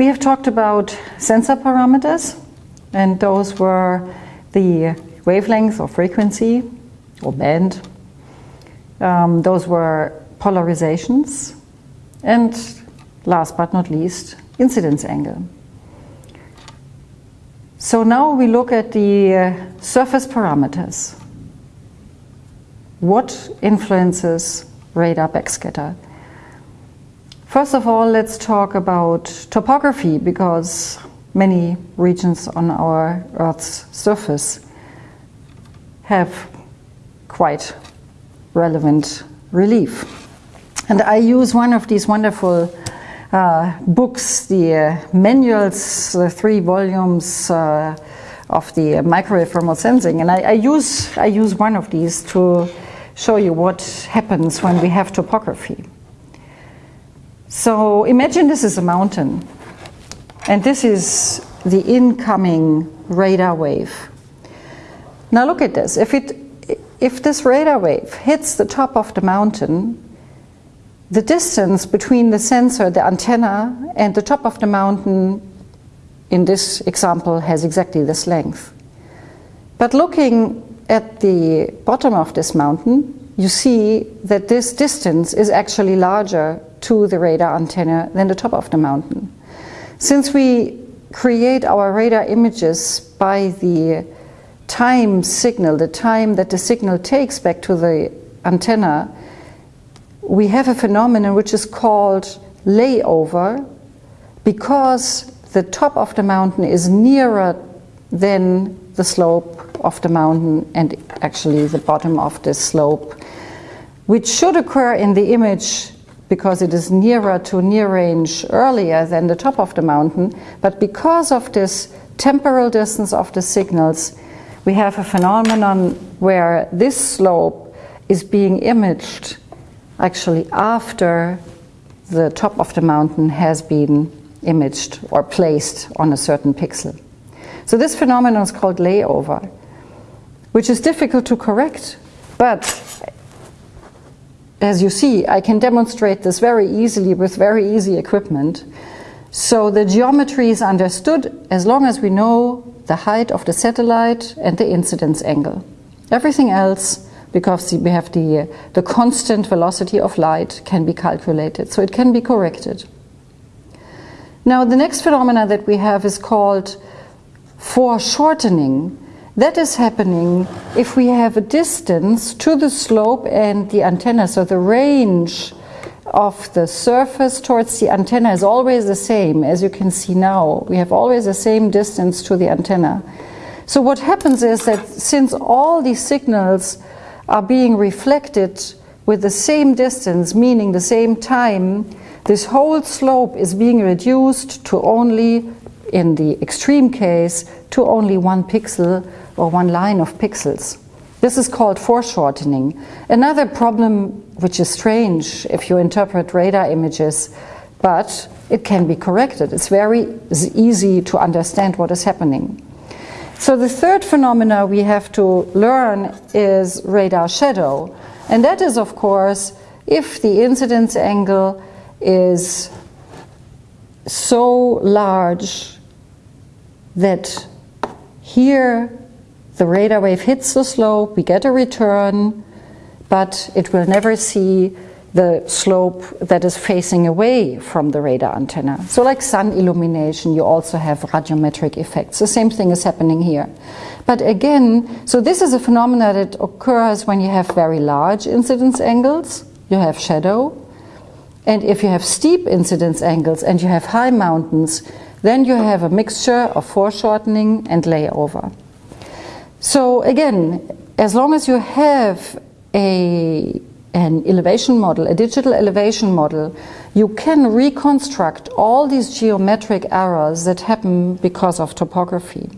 We have talked about sensor parameters, and those were the wavelength or frequency or band. Um, those were polarizations, and last but not least, incidence angle. So now we look at the uh, surface parameters. What influences radar backscatter? First of all, let's talk about topography because many regions on our Earth's surface have quite relevant relief. And I use one of these wonderful uh, books, the uh, manuals, the three volumes uh, of the microwave remote sensing. And I, I, use, I use one of these to show you what happens when we have topography. So imagine this is a mountain. And this is the incoming radar wave. Now look at this. If, it, if this radar wave hits the top of the mountain, the distance between the sensor, the antenna, and the top of the mountain in this example has exactly this length. But looking at the bottom of this mountain, you see that this distance is actually larger to the radar antenna than the top of the mountain. Since we create our radar images by the time signal, the time that the signal takes back to the antenna, we have a phenomenon which is called layover because the top of the mountain is nearer than the slope of the mountain and actually the bottom of the slope, which should occur in the image because it is nearer to near range earlier than the top of the mountain, but because of this temporal distance of the signals, we have a phenomenon where this slope is being imaged actually after the top of the mountain has been imaged or placed on a certain pixel. So this phenomenon is called layover, which is difficult to correct, but as you see, I can demonstrate this very easily with very easy equipment. So the geometry is understood as long as we know the height of the satellite and the incidence angle. Everything else because we have the, the constant velocity of light can be calculated, so it can be corrected. Now the next phenomena that we have is called foreshortening. That is happening if we have a distance to the slope and the antenna, so the range of the surface towards the antenna is always the same, as you can see now. We have always the same distance to the antenna. So what happens is that since all these signals are being reflected with the same distance, meaning the same time, this whole slope is being reduced to only, in the extreme case, to only one pixel or one line of pixels. This is called foreshortening. Another problem which is strange if you interpret radar images, but it can be corrected. It's very easy to understand what is happening. So the third phenomena we have to learn is radar shadow. And that is, of course, if the incidence angle is so large that here the radar wave hits the slope, we get a return, but it will never see the slope that is facing away from the radar antenna. So like sun illumination, you also have radiometric effects. The same thing is happening here. But again, so this is a phenomenon that occurs when you have very large incidence angles, you have shadow, and if you have steep incidence angles and you have high mountains, then you have a mixture of foreshortening and layover. So again, as long as you have a an elevation model, a digital elevation model, you can reconstruct all these geometric errors that happen because of topography.